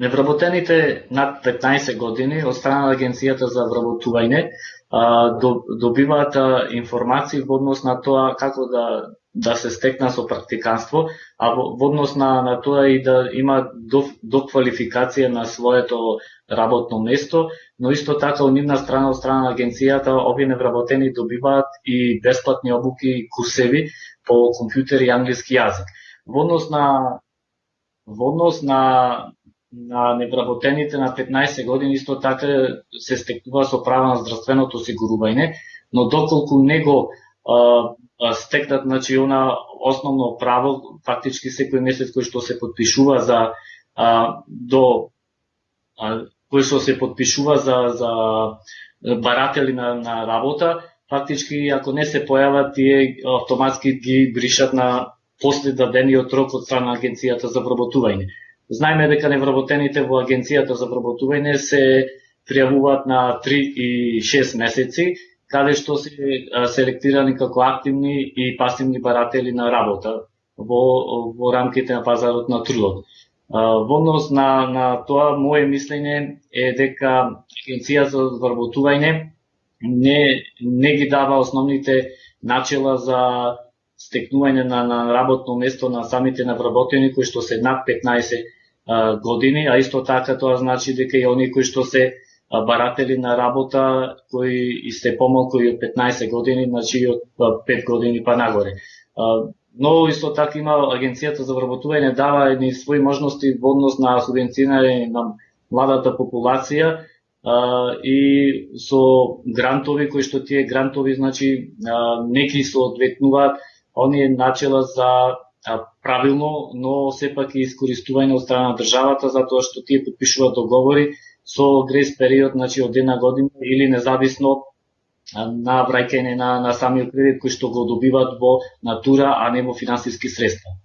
Невработените над 15 години од страна на Агенцијата за вработување добиваат информации во однос на тоа како да да се стекна со практиканство, а во, однос на, на тоа и да има до, до на своето работно место, но исто така од нивна страна, од страна на агенцијата, овие невработени добиваат и бесплатни обуки и курсеви по компјутер и англиски јазик. Во однос на во однос на на невработените на 15 години исто така се стекува со права на здравственото осигурување, но доколку него а, стекнат значи она основно право фактички секој месец кој што се подпишува за а, до а, кој што се подпишува за за баратели на, на работа, фактички ако не се појават тие автоматски ги бришат на после дадениот рок од страна агенцијата за вработување. Знаеме дека невработените во агенцијата за вработување се пријавуваат на 3 и 6 месеци, каде што се селектирани како активни и пасивни баратели на работа во, во рамките на пазарот на трудот. Во однос на, на тоа, моје мислење е дека Агенција за вработување не, не ги дава основните начела за стекнување на, на работно место на самите навработени кои што се над 15 години, а исто така тоа значи дека и оние кои што се баратели на работа кои и се помалку и од 15 години, значи од 5 години па нагоре. Но исто така има агенцијата за вработување дава едни своји можности во однос на субвенцирање на младата популација и со грантови кои што тие грантови значи неки се одветнуваат оние начела за правилно, но сепак и искористување од страна на државата, затоа што тие подпишуваат договори со грес период значи, од една година или независно на враќање на, на самиот кредит кој што го добиваат во натура, а не во финансиски средства.